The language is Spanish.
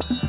Thanks.